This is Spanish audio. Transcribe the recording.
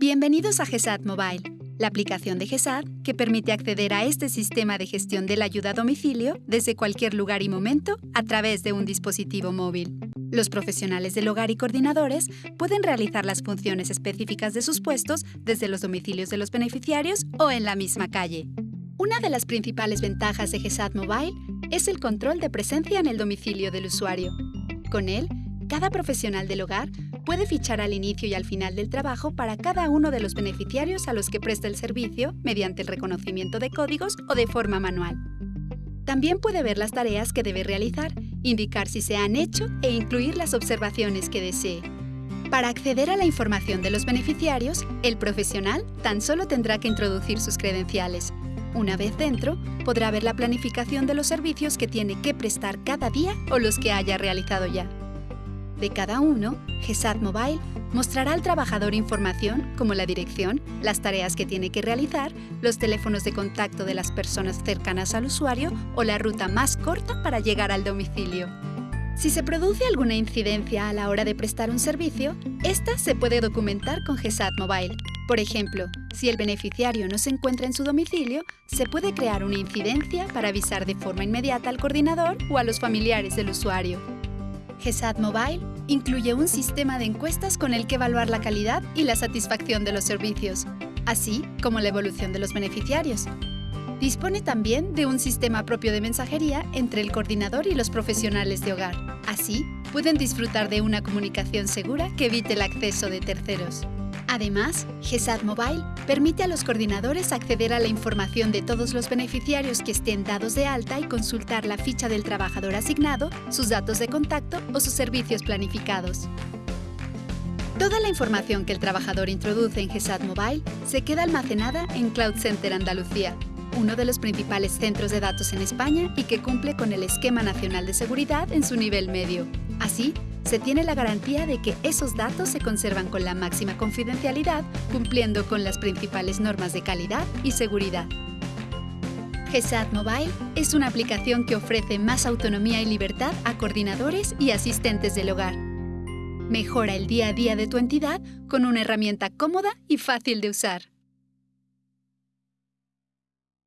Bienvenidos a GESAD Mobile, la aplicación de GESAD que permite acceder a este sistema de gestión de la ayuda a domicilio desde cualquier lugar y momento a través de un dispositivo móvil. Los profesionales del hogar y coordinadores pueden realizar las funciones específicas de sus puestos desde los domicilios de los beneficiarios o en la misma calle. Una de las principales ventajas de GESAD Mobile es el control de presencia en el domicilio del usuario. Con él, cada profesional del hogar puede fichar al inicio y al final del trabajo para cada uno de los beneficiarios a los que presta el servicio mediante el reconocimiento de códigos o de forma manual. También puede ver las tareas que debe realizar, indicar si se han hecho e incluir las observaciones que desee. Para acceder a la información de los beneficiarios, el profesional tan solo tendrá que introducir sus credenciales. Una vez dentro, podrá ver la planificación de los servicios que tiene que prestar cada día o los que haya realizado ya. De cada uno, GESAD Mobile mostrará al trabajador información como la dirección, las tareas que tiene que realizar, los teléfonos de contacto de las personas cercanas al usuario o la ruta más corta para llegar al domicilio. Si se produce alguna incidencia a la hora de prestar un servicio, esta se puede documentar con GESAD Mobile. Por ejemplo, si el beneficiario no se encuentra en su domicilio, se puede crear una incidencia para avisar de forma inmediata al coordinador o a los familiares del usuario. GESAD Mobile incluye un sistema de encuestas con el que evaluar la calidad y la satisfacción de los servicios, así como la evolución de los beneficiarios. Dispone también de un sistema propio de mensajería entre el coordinador y los profesionales de hogar. Así, pueden disfrutar de una comunicación segura que evite el acceso de terceros. Además, GESAD Mobile permite a los coordinadores acceder a la información de todos los beneficiarios que estén dados de alta y consultar la ficha del trabajador asignado, sus datos de contacto o sus servicios planificados. Toda la información que el trabajador introduce en GESAD Mobile se queda almacenada en Cloud Center Andalucía, uno de los principales centros de datos en España y que cumple con el Esquema Nacional de Seguridad en su nivel medio. Así, se tiene la garantía de que esos datos se conservan con la máxima confidencialidad, cumpliendo con las principales normas de calidad y seguridad. GESAD Mobile es una aplicación que ofrece más autonomía y libertad a coordinadores y asistentes del hogar. Mejora el día a día de tu entidad con una herramienta cómoda y fácil de usar.